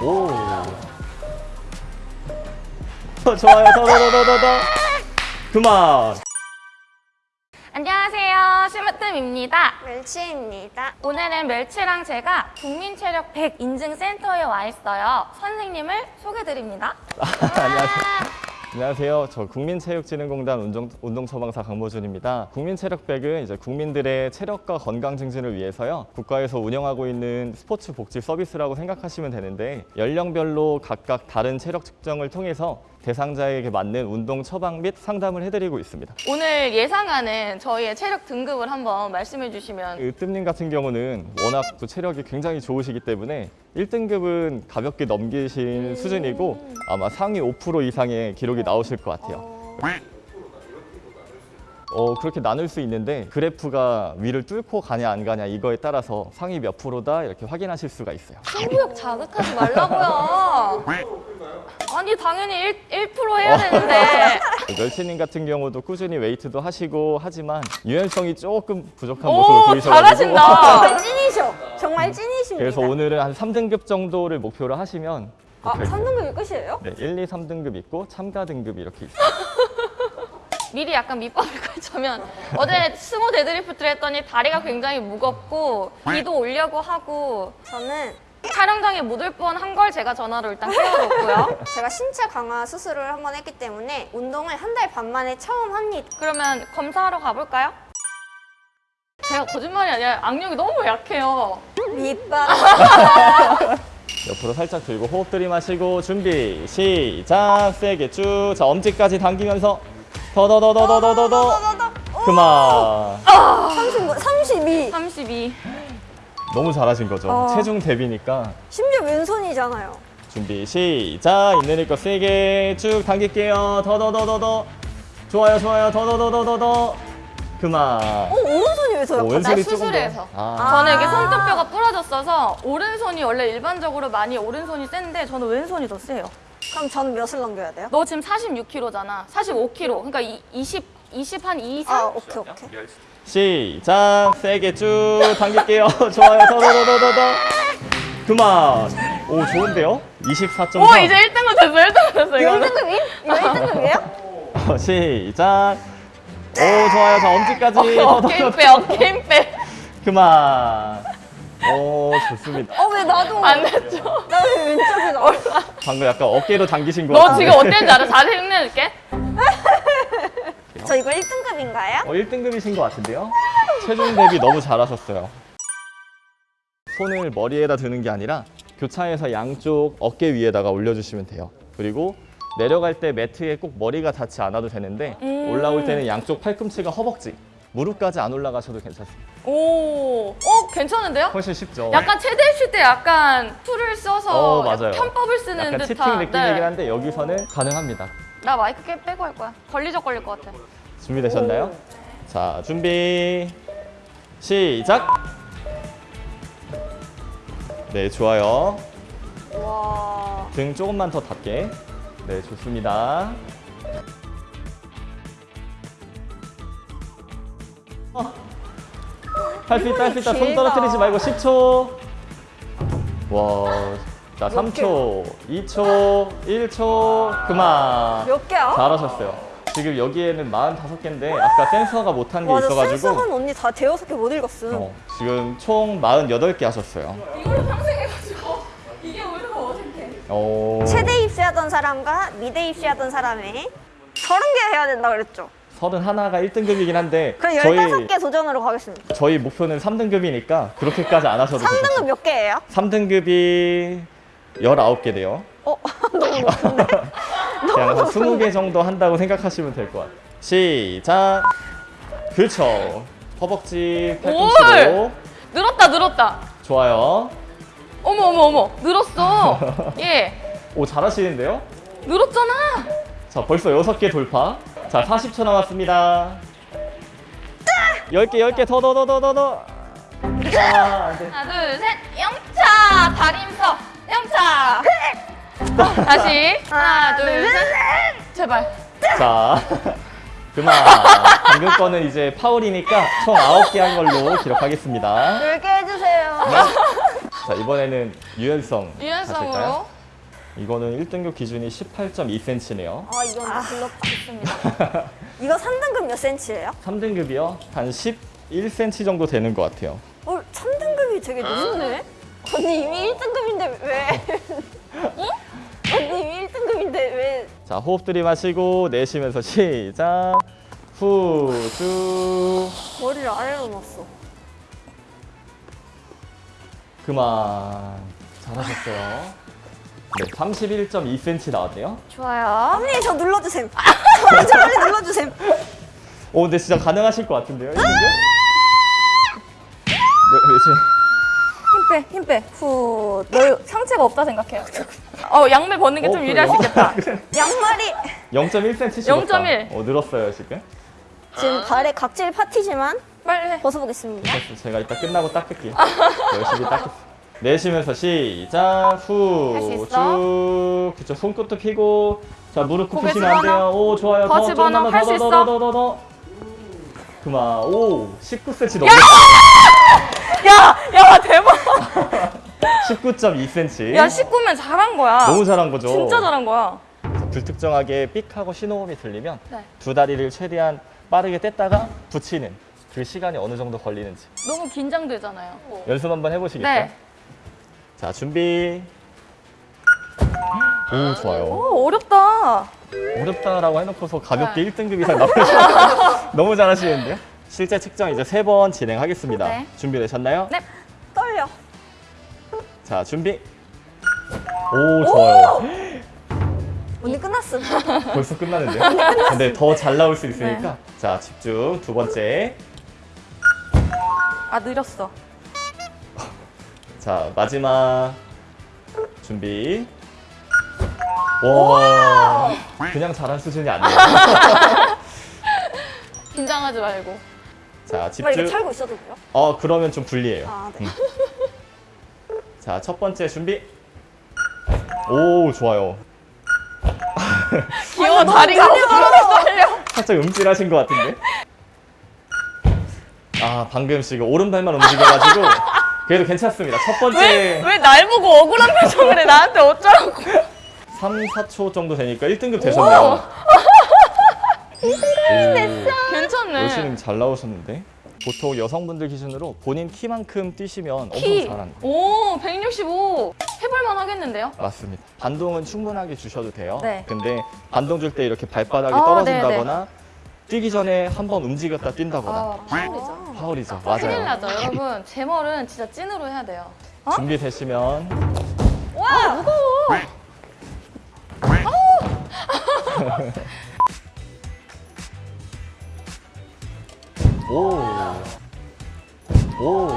오. 어, 좋아요. 더, 더, 더, 더, 더, 더. 그만. 안녕하세요. 심으뜸입니다. 멸치입니다. 오늘은 멸치랑 제가 국민체력 100 인증센터에 와 있어요. 선생님을 소개드립니다. 안녕하세요. 안녕하세요. 저 국민체육진흥공단 운동, 운동처방사 강보준입니다. 국민체력백은 이제 국민들의 체력과 건강 증진을 위해서요. 국가에서 운영하고 있는 스포츠 복지 서비스라고 생각하시면 되는데 연령별로 각각 다른 체력 측정을 통해서 대상자에게 맞는 운동 처방 및 상담을 해드리고 있습니다. 오늘 예상하는 저희의 체력 등급을 한번 말씀해 주시면 으뜸님 같은 경우는 워낙 또 체력이 굉장히 좋으시기 때문에 1등급은 가볍게 넘기신 수준이고 아마 상위 5% 이상의 기록이 나오실 것 같아요. 어, 그렇게 나눌 수 있는데 그래프가 위를 뚫고 가냐 안 가냐 이거에 따라서 상위 몇 프로다 이렇게 확인하실 수가 있어요. 승부욕 자극하지 말라고요. 아니 당연히 1, 1% 해야 되는데 멸치님 같은 경우도 꾸준히 웨이트도 하시고 하지만 유연성이 조금 부족한 오 모습을 보이셔가지고 잘하신다. 정말 찐이셔. 정말 찐이십니다. 그래서 오늘은 한 3등급 정도를 목표로 하시면 아, 될 거예요. 3등급이 끝이에요? 네, 1, 2, 3등급 있고 참가 등급이 이렇게 있어요. 미리 약간 밑밥을 깔자면 어제 스모 데드리프트를 했더니 다리가 굉장히 무겁고 비도 오려고 하고 저는 촬영장에 묻을 뻔한 걸 제가 전화로 일단 깨워놓고요. 제가 신체 강화 수술을 한 번 했기 때문에 운동을 한 달 반 만에 처음 합니다. 그러면 검사하러 가볼까요? 제가 거짓말이 아니라 악력이 너무 약해요. 밑밥. 옆으로 살짝 들고 호흡 들이마시고 준비 시작 세게 쭉 자 엄지까지 당기면서 더 더 더 더 더 더더 그만 30, 32. 32. 너무 잘하신 거죠 어. 체중 대비니까 심지어 왼손이잖아요. 준비 시작 있는 힘껏 세게 쭉 당길게요 더 더 더 더 더 좋아요 좋아요 더 더 더 더 더 더 그만 어, 오른손이 왜? 왼손이 나 조금 더 수술해서. 아, 저는 이게 손톱뼈가 부러졌어서 오른손이 원래 일반적으로 많이 오른손이 센데 저는 왼손이 더 세요. 그럼 저는 몇을 넘겨야 돼요? 너 지금 46kg잖아. 45kg. 그러니까 이, 20, 20 한 2, 3? 아, 오케이, 오케이. 시작 세게 쭉 당길게요 좋아요 더더더더더더 그만 오 좋은데요 24.3 오 이제 1등급 됐어 1등급 됐어 이거 이거는 1등급이? 이거 1등급이에요? 어, 시작. 오 좋아요. 자 엄지까지. 어깨 힘 빼, 어깨 힘 빼. 그만. 오 좋습니다. 어, 왜 나도. 안 됐죠? 나왜 왼쪽이 나와? 방금 약간 어깨로 당기신 것너 같은데. 지금 어땠는지 알아? 자세 힘내줄게. 저 이거 1등급인가요? 어 1등급이신 것 같은데요? 체중 대비 너무 잘하셨어요. 손을 머리에다 드는 게 아니라 교차에서 양쪽 어깨 위에다가 올려주시면 돼요. 그리고 내려갈 때 매트에 꼭 머리가 닿지 않아도 되는데 음. 올라올 때는 양쪽 팔꿈치가 허벅지, 무릎까지 안 올라가셔도 괜찮습니다. 오, 어 괜찮은데요? 훨씬 쉽죠? 약간 체대 실기 때 약간 툴을 써서 어, 맞아요. 편법을 쓰는 약간 치팅 듯한. 느낌이긴 한데 여기서는 가능합니다. 나 마이크 깨 빼고 할 거야. 걸리적 걸릴 것 같아. 준비되셨나요? 자, 준비. 시작. 네, 좋아요. 와. 등 조금만 더 닿게. 네, 좋습니다. 할수 있다, 할 수 있다. 손. 떨어뜨리지 말고 10초. 와. 자, 3초, 2초, 1초. 그만. 몇 개야? 잘하셨어요. 지금 여기에는 45개인데 아까 센서가 못한 게 와, 나 있어가지고 센서한 언니 다 대여섯 개 못 읽었음. 어, 지금 총 48개 하셨어요. 이걸로 평생 해가지고 이게 오히려 더 어색해. 어, 최대 입시하던 사람과 미대 입시하던 사람의 서른 개 해야 된다 그랬죠? 31가 1등급이긴 한데 그럼 저희 15개 도전으로 가겠습니다. 저희 목표는 3등급이니까 그렇게까지 안 하셔도 3등급 괜찮아요. 몇 개예요? 3등급이 19개 돼요. 어, 너무 높은데? 그냥 한 20개 정도 한다고 생각하시면 될 것 같아요. 시작. 그렇죠. 허벅지 팔꿈치로 늘었다 늘었다. 좋아요. 어머 어머 어머 늘었어. 예, 오 잘하시는데요? 늘었잖아. 자, 벌써 6개 돌파. 자, 40초 남았습니다. 10개, 10개, 더, 더, 더, 더, 더, 더. 아, 안 돼. 하나 둘셋 영차 다리 힘써 영차. 다시 하나 둘셋 제발. 자, 그만. 방금 거는 이제 파울이니까 총 9개 한 걸로 기록하겠습니다. 10개 해주세요. 자, 이번에는 유연성. 유연성으로? 이거는 1등급 기준이 18.2cm네요. 아 이건 불렀다. 있습니다. 이거 3등급 몇 센치예요? 3등급이요? 한 11cm 정도 되는 것 같아요. 어 3등급이 되게 높네. 언니 이미 1등급인데 왜? 응? 자, 호흡 들이마시고 내쉬면서 시작. 후, 쭉. 머리를 아래로 놨어. 그만. 잘하셨어요. 네, 31.2cm 나왔네요. 좋아요. 언니 저 눌러주셈. 저 빨리 눌러주셈. 오, 근데 진짜 가능하실 것 같은데요? 이분들? 네, 네, 힘 빼, 힘 빼. 후. 너 상체가 없다 생각해요. 어, 양말 벗는 게 어, 좀 유리할 수? 있겠다. 양말이 0.1cm 0.1. 어, 늘었어요, 지금. 지금 발에 각질 파티지만 빨리 해. 벗어보겠습니다. 제가 이따 끝나고 닦을게요. 열심히 닦겠습니다. 내쉬면서 시작 할수 후 있어? 쭉 그쵸 손끝도 펴고 자 무릎 굽히시면 안. 돼요 오 좋아요 더더 집어넣어. 할수 있어? 더더더더더 그만 오 19cm 넘었어요 야, 야, 대박. 19.2cm 야, 19면 잘한 거야. 너무 잘한 거죠 진짜 잘한 거야. 불특정하게 삑 하고 신호음이 들리면 네. 두 다리를 최대한 빠르게 뗐다가 붙이는 그 시간이 어느 정도 걸리는지 너무 긴장되잖아요. 연습 한번 해보시겠어요? 네. 자 준비 오 좋아요 오, 어렵다. 어렵다라고 해놓고서 가볍게 네. 1등급 이상 나오시면 너무 잘하시는데요? 실제 측정 이제 세 번 진행하겠습니다. 네. 준비되셨나요? 네. 자, 준비. 오, 좋아요. 언니 끝났음. 벌써 끝나는데요? 근데 더 잘 나올 수 있으니까. 자, 집중. 두 번째. 아, 느렸어. 자, 마지막. 준비. 와. 그냥 잘한 수준이 아니에요. 긴장하지 말고. 자, 막 이렇게 집중. 털고 있어도 돼요? 어, 그러면 좀 불리해요. 아 네. 자, 첫 번째 준비. 오, 좋아요. 귀여워, 다리가 떨려. 살짝 음질하신 것 같은데? 아, 방금 지금 오른발만 움직여가지고 그래도 괜찮습니다. 첫 번째 왜, 왜 날 보고 억울한 표정을 해? 나한테 어쩌라고. 3, 4초 정도 되니까 1등급 되셨네요. 1등급 됐어. 괜찮네. 열심히 잘 나오셨는데? 보통 여성분들 기준으로 본인 키만큼 뛰시면 키. 엄청 잘하는 오, 165. 해볼만 하겠는데요? 맞습니다. 반동은 충분하게 주셔도 돼요. 네. 근데 반동 줄 때 이렇게 발바닥이 아, 떨어진다거나 뛰기 전에 한번 움직였다 뛴다거나 아, 파울이죠. 파울이죠. 큰일 맞아요. 나죠. 여러분, 제 머리는 진짜 찐으로 해야 돼요. 어? 준비되시면 와, 무거워. 오. 오.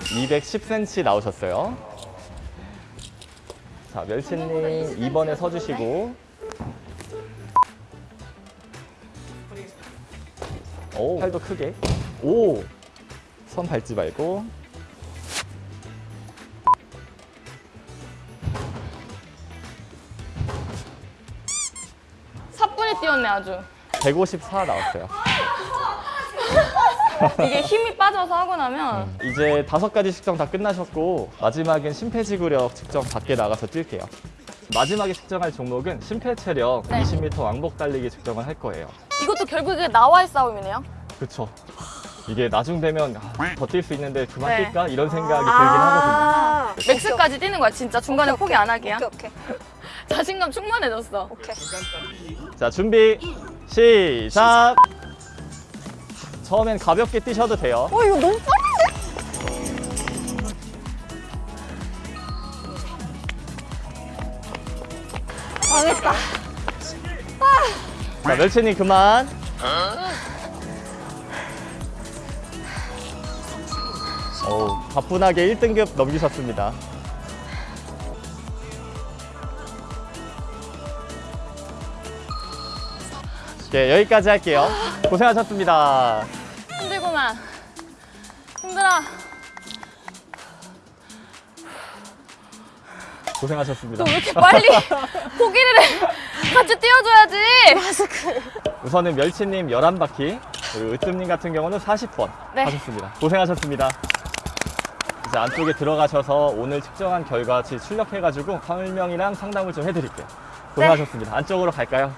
210cm 나오셨어요. 자, 멸치님 2번에 서주시고. 오, 팔도 크게. 오. 손 밟지 말고. 사뿐히 뛰었네, 아주. 154 나왔어요. 이게 힘이 빠져서 하고 나면 이제 다섯 가지 측정 다 끝나셨고 마지막엔 심폐지구력 측정 밖에 나가서 뛸게요. 마지막에 측정할 종목은 심폐체력 네. 20m 왕복 달리기 측정을 할 거예요. 이것도 결국에 나와의 싸움이네요. 그렇죠. 이게 나중 되면 아, 더뛸 수 있는데 그만 네. 뛸까 이런 생각이 들긴 하거든요. 아, 맥스까지 뛰는 거야, 진짜. 중간에 포기 안 하기야. 오케이 오케이 자신감 충만해졌어. 오케이. 자 준비 시작. 처음엔 가볍게 뛰셔도 돼요. 어 이거 너무 빠른데? 망했다. 자 멸치님 그만. 오, 가뿐하게 1등급 넘기셨습니다. 네, 여기까지 할게요. 고생하셨습니다. 힘들어. 고생하셨습니다. 너왜 이렇게 빨리 포기를 해? 같이 뛰어줘야지. 우선은 멸치님 11바퀴, 그리고 으뜸님 같은 경우는 40번 네. 하셨습니다. 고생하셨습니다. 자, 안쪽에 들어가셔서 오늘 측정한 결과치 출력해가지고 설명이랑 상담을 좀 해드릴게요. 고생하셨습니다. 안쪽으로 갈까요?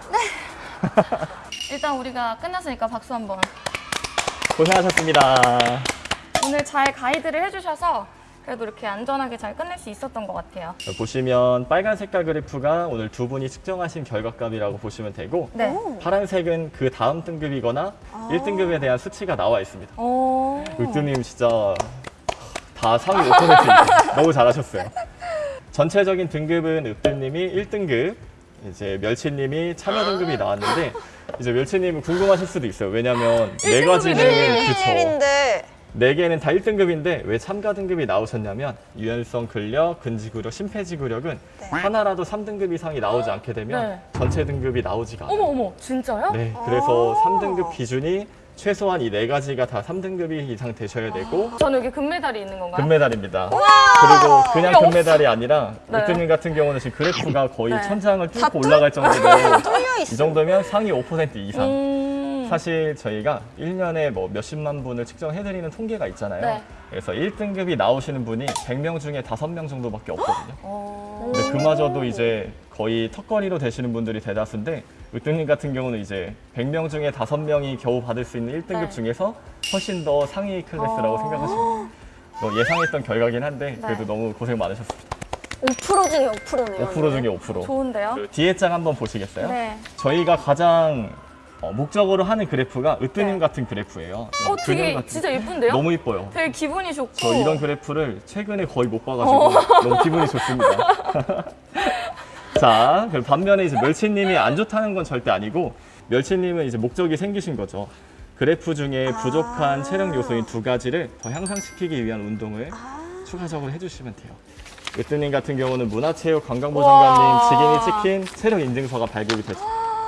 일단 우리가 끝났으니까 박수 한번. 고생하셨습니다. 오늘 잘 가이드를 해주셔서 그래도 이렇게 안전하게 잘 끝낼 수 있었던 것 같아요. 자, 보시면 빨간 색깔 그래프가 오늘 두 분이 측정하신 결과값이라고 보시면 되고 네. 파란색은 그 다음 등급이거나 1등급에 대한 수치가 나와 있습니다. 오. 으뜸님 진짜 다 상위 5%입니다. 너무 잘하셨어요. 전체적인 등급은 으뜸님이 1등급, 이제 멸치님이 참여 등급이 나왔는데 이제 멸치님은 궁금하실 수도 있어요. 왜냐면 네 가지는 그쵸. 1인데 네 개는 다 1등급인데 왜 참가 등급이 나오셨냐면 유연성 근력, 근지구력, 심폐지구력은 네. 하나라도 3등급 이상이 나오지 않게 되면 네. 전체 등급이 나오지가 않아요. 어머 어머 진짜요? 네, 그래서 아. 3등급 기준이 최소한 이 네 가지가 다 3등급이 이상 되셔야 되고 저는 여기 금메달이 있는 건가요? 금메달입니다. 그리고 그냥. 금메달이 아니라 네. 으뜸님 같은 경우는 지금 그래프가 거의 네. 천장을 다 뚫고 올라갈 정도로 이. 정도면 상위 5% 이상. 음. 사실 저희가 1년에 뭐 몇십만 분을 측정해드리는 통계가 있잖아요. 네. 그래서 1등급이 나오시는 분이 100명 중에 5명 정도밖에 없거든요. 어. 근데 그마저도 이제 거의 턱걸이로 되시는 분들이 대다수인데 으뜸님 같은 경우는 이제 100명 중에 5명이 겨우 받을 수 있는 1등급 네. 중에서 훨씬 더 상위 클래스라고 어. 생각하시면. 뭐 예상했던 결과긴 한데 그래도 네. 너무 고생 많으셨습니다. 5% 중에 5%네요. 5% 중에 5%. 좋은데요? 그 뒤에 장 한번 보시겠어요? 네. 저희가 가장 어, 목적으로 하는 그래프가 으뜸님 네. 같은 그래프예요. 어 근육 되게 같은 진짜 예쁜데요? 너무 이뻐요. 되게 기분이 좋고. 저 이런 그래프를 최근에 거의 못 어. 봐가지고 너무 기분이 좋습니다. 자, 그럼 반면에 이제 멸치님이 안 좋다는 건 절대 아니고 멸치님은 이제 목적이 생기신 거죠. 그래프 중에 부족한 아. 체력 요소인 두 가지를 더 향상시키기 위한 운동을 아. 추가적으로 해주시면 돼요. 으뜸님 같은 경우는 문화체육관광부 장관님 우와. 직인이 찍힌 체력 인증서가 발급이 되,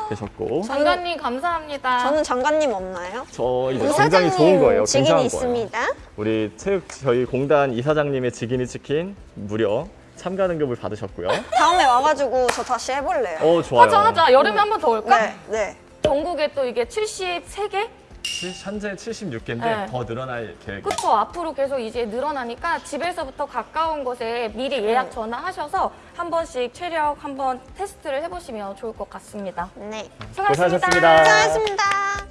되셨고 장관님 감사합니다. 저는 장관님 없나요? 저 이제 이사장님 굉장히 좋은 거예요. 직인이 굉장한 거예요. 있습니다. 우리 체육 저희 공단 이사장님의 직인이 찍힌 무려 참가 등급을 받으셨고요. 다음에 와가지고 저 다시 해볼래요. 어 좋아요. 하자 하자 여름에 한 번 더 올까? 네, 네. 전국에 또 이게 73개? 칠- 현재 76개인데 네. 더 늘어날 계획. 그쵸 앞으로 계속 이제 늘어나니까 집에서부터 가까운 곳에 미리 예약 전화하셔서 한 번씩 체력 한번 테스트를 해보시면 좋을 것 같습니다. 네. 수고하셨습니다. 고생하셨습니다. 수고하셨습니다.